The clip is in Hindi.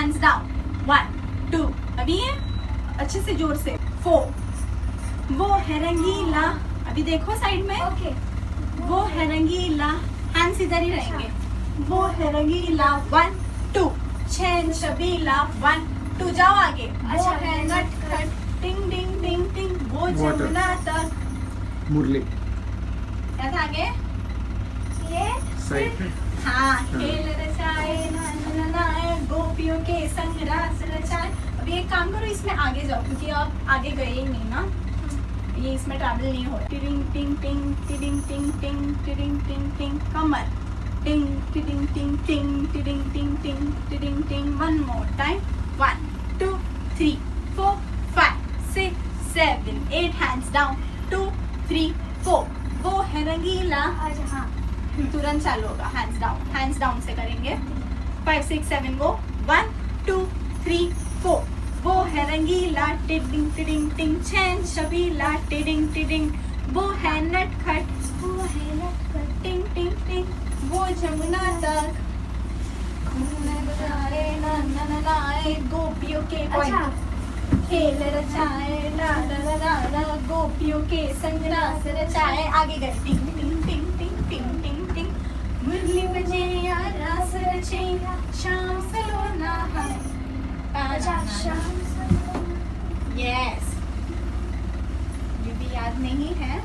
हैंड्स डाउन वन टू अभी है अच्छे से ज़ोर से. फोर वो है रंगीला अभी देखो साइड में. ओके वो है रंगीला हैंड्स इधर ही रहेंगे. वो है रंगीला वन टू छेन छबीला वन टू जाओ आगे. वो अच्छा, है नटखट टिंग टिंग टिंग टिंग वो जमुना तक मुरली. क्या था आगे? ये हाँ गोपियों के संग रास रचाए अभी एक काम करो इसमें आगे जाओ क्योंकि आप आगे गए ही नहीं ना। ये इसमें ट्रैवल नहीं हो रहा। टिडिंग टिंग टिंग टिडिंग टिंग टिंग टिडिंग टिंग टिंग कमर। टिंग टिडिंग टिंग टिंग टिडिंग टिंग टिंग टिडिंग टिंग one more time one two three four five six seven eight hands down two three four वो है रंगीला। अच्छा हाँ। तुरंत चालू होगा हैंड्स डाउन हैंड्स डाउन से करेंगे। फाइव सिक्स सेवन वो. वन टू थ्री फोर वो है रंगीला टिडिंग टिडिंग टिंग छेन शबीला टिडिंग टिडिंग. वो है नटखट वो है लटकट टिंग टिंग टिंग. वो जमुना तक. घूमने ना ना ना गोपियों के अच्छा। खेल रचाए ला ला ला ला ला गोपियों के संग रास रचाए. आगे गए. टिंग टिंग टिंग टिंग टिंग टिंग टिंग. मुरली बजे या रास रचे शाम Yes. ये भी याद नहीं है